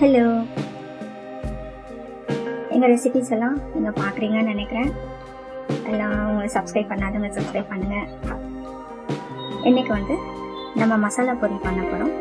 Hello எங்கள் recipes எல்லாம் நீங்கள் பார்க்குறீங்கன்னு நினைக்கிறேன். எல்லாம் உங்களை சப்ஸ்கிரைப் பண்ணாதவங்க சப்ஸ்கிரைப் பண்ணுங்கள் இன்றைக்கி வந்து நம்ம மசாலா பொரி பண்ண போகிறோம்